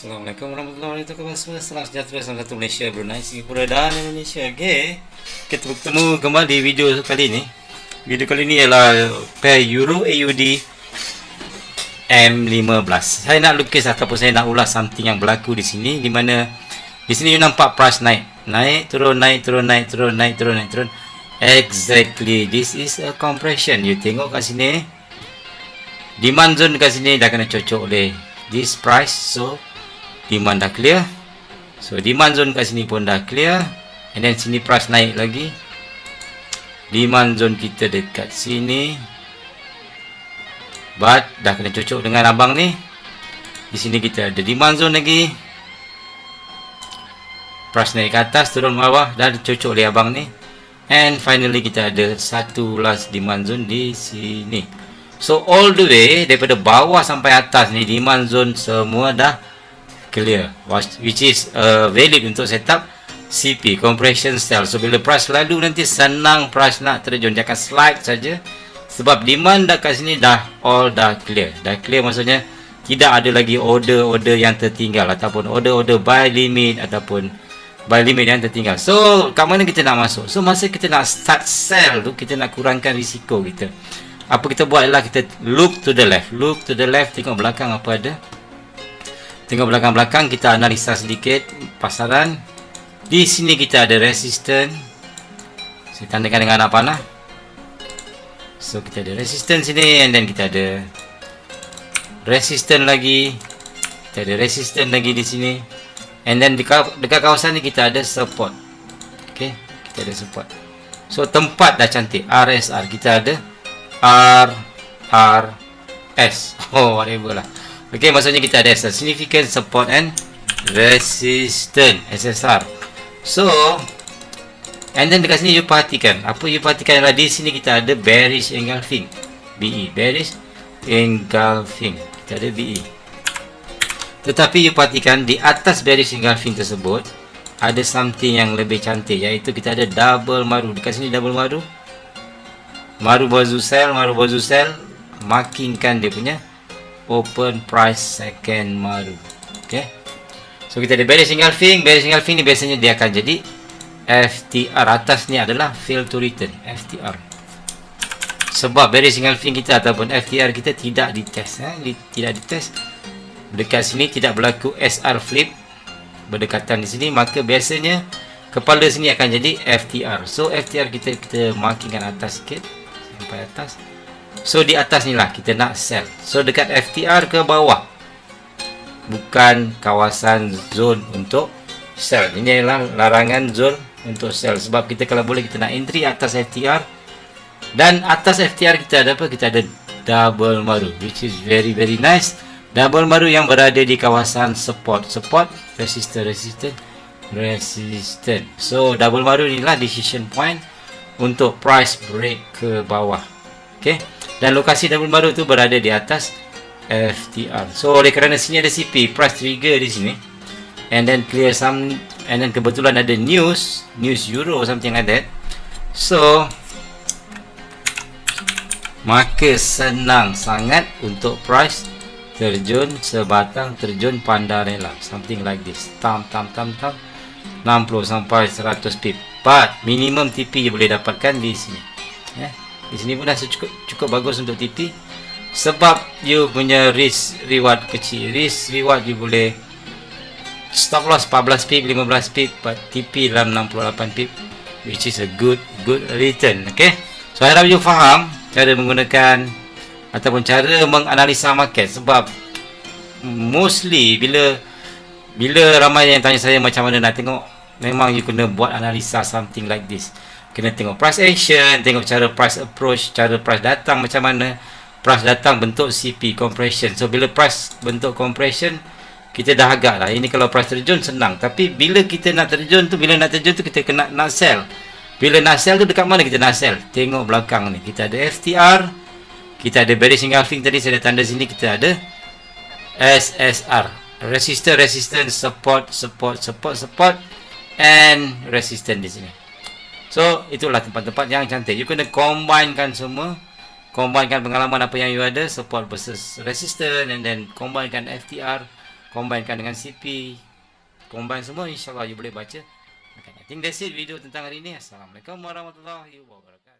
Assalamualaikum warahmatullahi wabarakatuh. Salam sejahtera Salam satu Malaysia, Brunei, Singapura dan Indonesia. Okay Kita bertemu kembali di video kali ini. Video kali ini ialah Pair Euro AUD M15 Saya nak lukis ataupun saya nak ulas something yang berlaku di sini Di mana Di sini you nampak price naik. Naik, turun, naik, turun, naik, turun, naik, turun, naik, turun. Exactly This is a compression. You tengok kat sini. Demand zone kat sini dah kena cocok oleh This price. So demand dah clear. So demand zone kat sini pun dah clear. And then sini price naik lagi. Demand zone kita dekat sini. But dah kena cocok dengan abang ni. Di sini kita ada demand zone lagi. Price naik ke atas turun bawah dah cocok oleh abang ni. And finally kita ada satu last demand zone di sini. So all the way daripada bawah sampai atas ni demand zone semua dah clear. Which is uh, valid untuk setup CP compression cell. So bila price lalu nanti senang price nak terjun. Akan slide saja. Sebab demand dah kat sini dah all dah clear. Dah clear maksudnya tidak ada lagi order-order yang tertinggal ataupun order-order buy limit ataupun buy limit yang tertinggal. So kat mana kita nak masuk? So masa kita nak start sell tu kita nak kurangkan risiko kita. Apa kita buat ialah kita look to the left. Look to the left tengok belakang apa ada Tengok belakang-belakang kita analisa sedikit pasaran. Di sini kita ada resisten. Saya tandakan dengan apa panah. So kita ada resisten sini and then kita ada resisten lagi. Kita ada resisten lagi di sini. And then dekat, kawasan ni kita ada support. Okay, kita ada support. So tempat dah cantik. RSR kita ada R R S. Oh whatever lah. Okey, maksudnya kita ada SSR, significant support and resistance SSR. So, and then dekat sini you perhatikan, apa you perhatikan adalah di sini kita ada bearish engulfing. BE, bearish engulfing. Kita ada BE. Tetapi you perhatikan di atas bearish engulfing tersebut ada something yang lebih cantik iaitu kita ada double maru. Dekat sini double maru. Maru bazu sell, maru bazu sell markingkan dia punya open price second maru. Okay. So kita ada bearish engulfing bearish engulfing ni biasanya dia akan jadi FTR atas ni adalah fail to return FTR sebab bearish engulfing kita ataupun FTR kita tidak ditest eh? Di, tidak ditest. Dekat sini tidak berlaku SR flip. Berdekatan di sini maka biasanya kepala sini akan jadi FTR so FTR kita kita markingkan atas sikit. Sampai atas So di atas ni lah kita nak sell. So dekat FTR ke bawah. Bukan kawasan zone untuk sell. Ini adalah larangan zone untuk sell. Sebab kita kalau boleh kita nak entry atas FTR Dan atas FTR kita ada apa? Kita ada double maru Which is very very nice. Double maru yang berada di kawasan support. Support, resistant, resistant Resistant So double maru inilah decision point Untuk price break ke bawah. Okay dan lokasi double baru tu berada di atas FTR so oleh kerana sini ada CP price trigger di sini. And then clear some and then kebetulan ada news news euro something like that. So maka senang sangat untuk price terjun sebatang terjun pandarela something like this. Tam tam tam tam. 60 sampai 100 pip. But minimum TP boleh dapatkan di sini. Yeah. Di sini pun dah cukup, cukup bagus untuk TP Sebab you punya risk reward kecil. Risk reward you boleh Stop loss 14 pip, 15 pip But TP dalam 68 pip Which is a good good return Okay? So harap you faham Cara menggunakan Ataupun cara menganalisa market. Sebab Mostly bila Bila ramai yang tanya saya macam mana nak tengok Memang you kena buat analisa something like this kena tengok price action tengok cara price approach cara price datang macam mana. Price datang bentuk CP compression. So bila price bentuk compression kita dah agak lah. Ini kalau price terjun senang. Tapi bila kita nak terjun tu bila nak terjun tu kita kena nak sell. Bila nak sell tu dekat mana kita nak sell? Tengok belakang ni. Kita ada FTR kita ada bearish engulfing tadi saya ada tanda sini kita ada SSR resistance resistance support support support support and resistance di sini So itulah tempat-tempat yang cantik. You kena combinekan semua. Combinekan pengalaman apa yang you ada Support versus resistance And then combinekan FTR combinekan dengan CP combine semua insyaAllah you boleh baca. Okay, I think that's it video tentang hari ini. Assalamualaikum warahmatullahi wabarakatuh